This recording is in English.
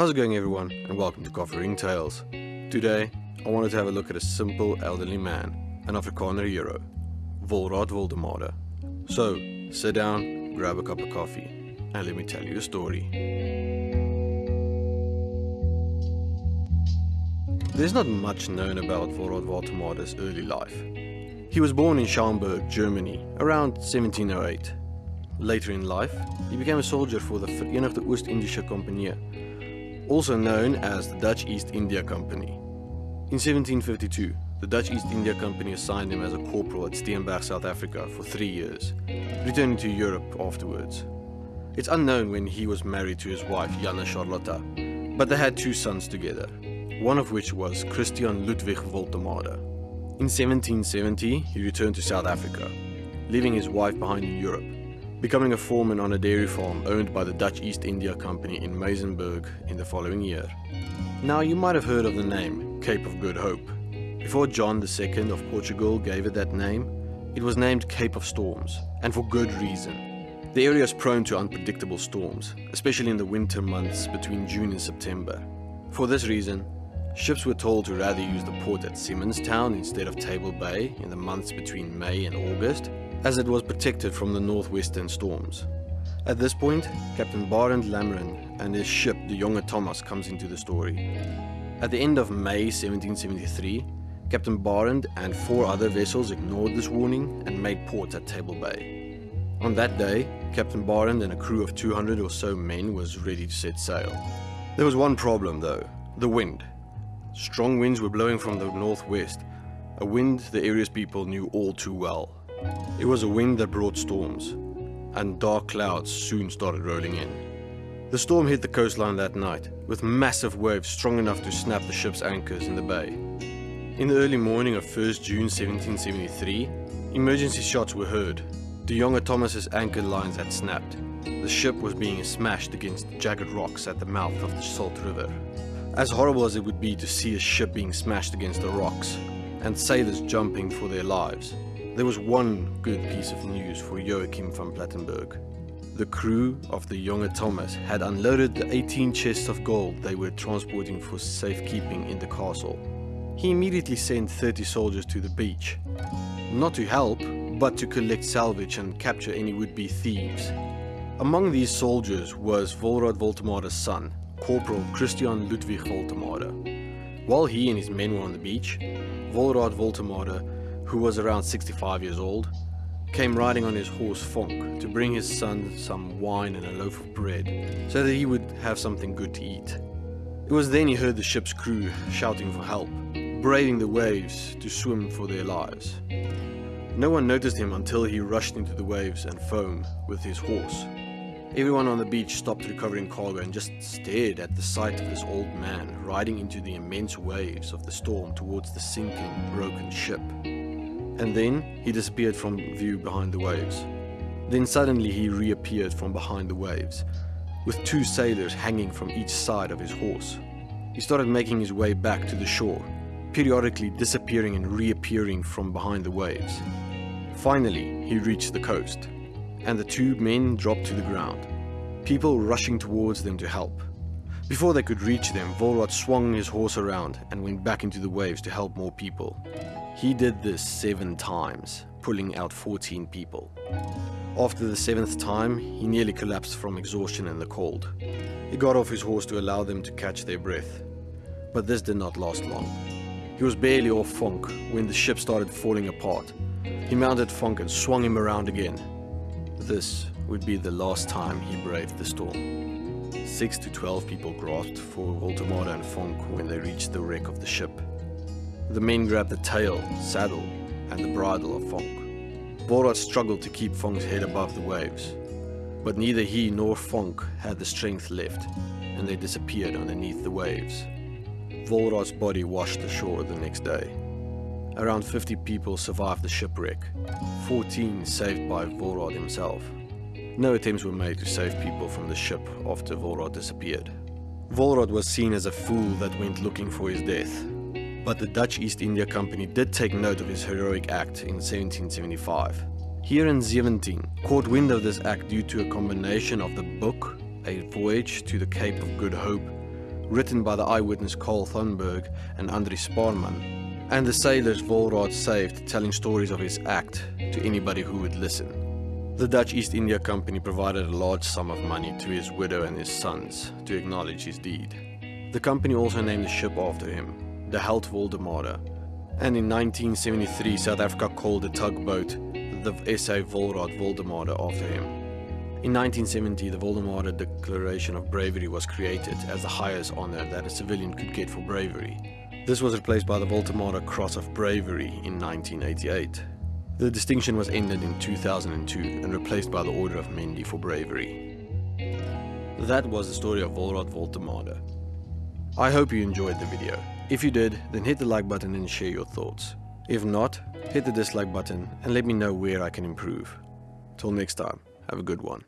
How's it going everyone and welcome to Coffee Ring Tales. Today, I wanted to have a look at a simple elderly man, an Afrikaner hero, Volraad Woltemade. So, sit down, grab a cup of coffee, and let me tell you a story. There's not much known about Volraad Woltemade's early life. He was born in Schaumburg, Germany, around 1708. Later in life, he became a soldier for the Verenigde Oost-Indische Compagnie, also known as the Dutch East India Company. In 1752, the Dutch East India Company assigned him as a corporal at Steenberg, South Africa for three years, returning to Europe afterwards. It's unknown when he was married to his wife Janne Charlotta, but they had two sons together, one of which was Christian Ludwig Woltemade. In 1770, he returned to South Africa, leaving his wife behind in Europe becoming a foreman on a dairy farm owned by the Dutch East India Company in Muizenberg in the following year. Now you might have heard of the name Cape of Good Hope. Before John II of Portugal gave it that name, it was named Cape of Storms, and for good reason. The area is prone to unpredictable storms, especially in the winter months between June and September. For this reason, ships were told to rather use the port at Simonstown instead of Table Bay in the months between May and August, as it was protected from the northwestern storms. At this point, Captain Barend Lameren and his ship the Jonge Thomas comes into the story. At the end of May 1773, Captain Barend and four other vessels ignored this warning and made port at Table Bay. On that day, Captain Barend and a crew of 200 or so men was ready to set sail. There was one problem though, the wind. Strong winds were blowing from the northwest, a wind the area's people knew all too well. It was a wind that brought storms, and dark clouds soon started rolling in. The storm hit the coastline that night, with massive waves strong enough to snap the ship's anchors in the bay. In the early morning of 1st June 1773, emergency shots were heard. De Jonge Thomas's anchor lines had snapped. The ship was being smashed against jagged rocks at the mouth of the Salt River. As horrible as it would be to see a ship being smashed against the rocks, and sailors jumping for their lives, there was one good piece of news for Joachim van Plettenberg. The crew of the Jonge Thomas had unloaded the 18 chests of gold they were transporting for safekeeping in the castle. He immediately sent 30 soldiers to the beach, not to help, but to collect salvage and capture any would-be thieves. Among these soldiers was Volraad Woltemade's son, Corporal Christian Ludwig Woltemade. While he and his men were on the beach, Volraad Woltemade who was around 65 years old, came riding on his horse Fonk to bring his son some wine and a loaf of bread so that he would have something good to eat. It was then he heard the ship's crew shouting for help, braving the waves to swim for their lives. No one noticed him until he rushed into the waves and foam with his horse. Everyone on the beach stopped recovering cargo and just stared at the sight of this old man riding into the immense waves of the storm towards the sinking, broken ship and then he disappeared from view behind the waves. Then suddenly he reappeared from behind the waves, with two sailors hanging from each side of his horse. He started making his way back to the shore, periodically disappearing and reappearing from behind the waves. Finally, he reached the coast, and the two men dropped to the ground, people rushing towards them to help. Before they could reach them, Volraad swung his horse around and went back into the waves to help more people. He did this seven times, pulling out 14 people. After the seventh time, he nearly collapsed from exhaustion and the cold. He got off his horse to allow them to catch their breath. But this did not last long. He was barely off Funk when the ship started falling apart. He mounted Funk and swung him around again. This would be the last time he braved the storm. Six to twelve people grasped for Woltemade and Funk when they reached the wreck of the ship. The men grabbed the tail, saddle, and the bridle of Fonk. Volraad struggled to keep Fonk's head above the waves, but neither he nor Fonk had the strength left, and they disappeared underneath the waves. Volraad's body washed ashore the next day. Around 50 people survived the shipwreck, 14 saved by Volraad himself. No attempts were made to save people from the ship after Volraad disappeared. Volraad was seen as a fool that went looking for his death, but the Dutch East India Company did take note of his heroic act in 1775. Heeren Zeventien caught wind of this act due to a combination of the book, A Voyage to the Cape of Good Hope, written by the eyewitness Carl Thunberg and Andries Sparrman, and the sailors Volraad saved telling stories of his act to anybody who would listen. The Dutch East India Company provided a large sum of money to his widow and his sons to acknowledge his deed. The company also named a ship after him, the Held Woltemade, and in 1973 South Africa called the tugboat the SA Volraad Woltemade after him. In 1970, the Woltemade Decoration of Bravery was created as the highest honor that a civilian could get for bravery. This was replaced by the Woltemade Cross of Bravery in 1988. The distinction was ended in 2002 and replaced by the Order of Mendi for bravery. That was the story of Volraad Woltemade. I hope you enjoyed the video. If you did, then hit the like button and share your thoughts. If not, hit the dislike button and let me know where I can improve. Till next time, have a good one.